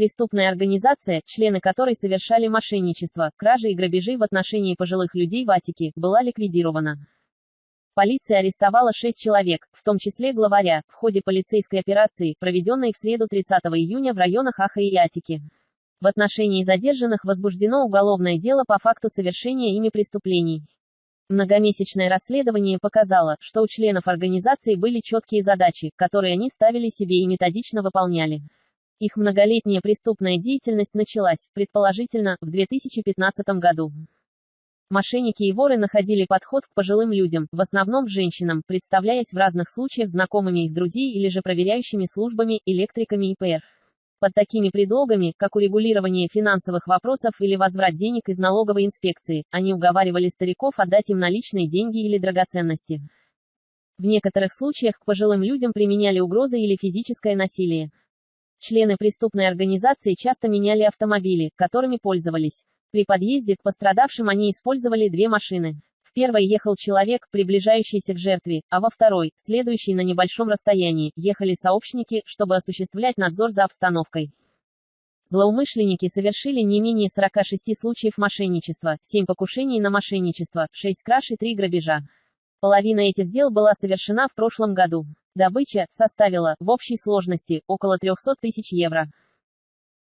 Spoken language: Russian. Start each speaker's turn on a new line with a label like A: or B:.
A: Преступная организация, члены которой совершали мошенничество, кражи и грабежи в отношении пожилых людей в Атике, была ликвидирована. Полиция арестовала шесть человек, в том числе главаря, в ходе полицейской операции, проведенной в среду 30 июня в районах Аха и Атики. В отношении задержанных возбуждено уголовное дело по факту совершения ими преступлений. Многомесячное расследование показало, что у членов организации были четкие задачи, которые они ставили себе и методично выполняли. Их многолетняя преступная деятельность началась, предположительно, в 2015 году. Мошенники и воры находили подход к пожилым людям, в основном женщинам, представляясь в разных случаях знакомыми их друзей или же проверяющими службами, электриками и ПР. Под такими предлогами, как урегулирование финансовых вопросов или возврат денег из налоговой инспекции, они уговаривали стариков отдать им наличные деньги или драгоценности. В некоторых случаях к пожилым людям применяли угрозы или физическое насилие. Члены преступной организации часто меняли автомобили, которыми пользовались. При подъезде к пострадавшим они использовали две машины. В первой ехал человек, приближающийся к жертве, а во второй, следующий на небольшом расстоянии, ехали сообщники, чтобы осуществлять надзор за обстановкой. Злоумышленники совершили не менее 46 случаев мошенничества, 7 покушений на мошенничество, 6 краж и 3 грабежа. Половина этих дел была совершена в прошлом году. Добыча составила, в общей сложности, около 300 тысяч евро.